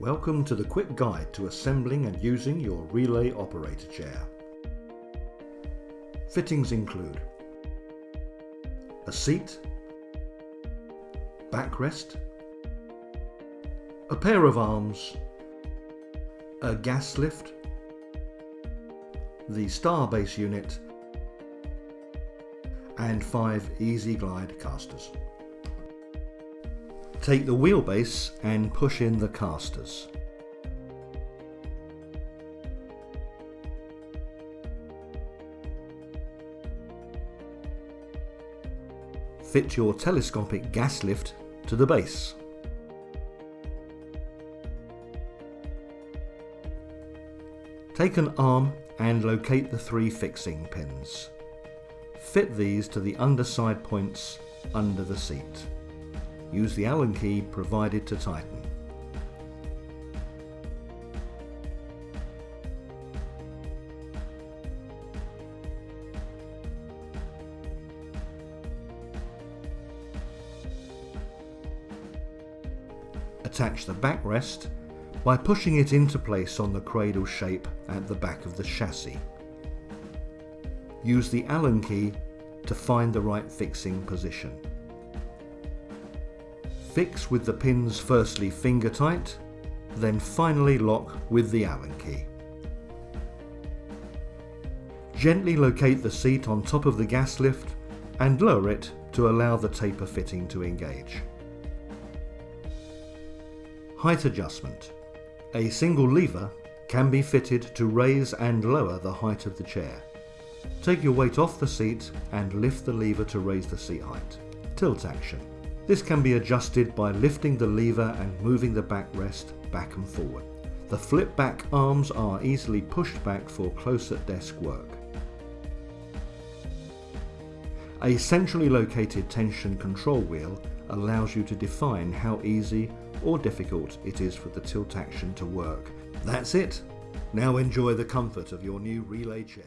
Welcome to the quick guide to assembling and using your relay operator chair. Fittings include a seat, backrest, a pair of arms, a gas lift, the star base unit and five Easy Glide casters. Take the wheelbase and push in the casters. Fit your telescopic gas lift to the base. Take an arm and locate the three fixing pins. Fit these to the underside points under the seat. Use the Allen key provided to tighten. Attach the backrest by pushing it into place on the cradle shape at the back of the chassis. Use the Allen key to find the right fixing position. Fix with the pins firstly finger tight, then finally lock with the Allen key. Gently locate the seat on top of the gas lift and lower it to allow the taper fitting to engage. Height adjustment. A single lever can be fitted to raise and lower the height of the chair. Take your weight off the seat and lift the lever to raise the seat height. Tilt action. This can be adjusted by lifting the lever and moving the backrest back and forward. The flip back arms are easily pushed back for close at desk work. A centrally located tension control wheel allows you to define how easy or difficult it is for the tilt action to work. That's it. Now enjoy the comfort of your new relay chair.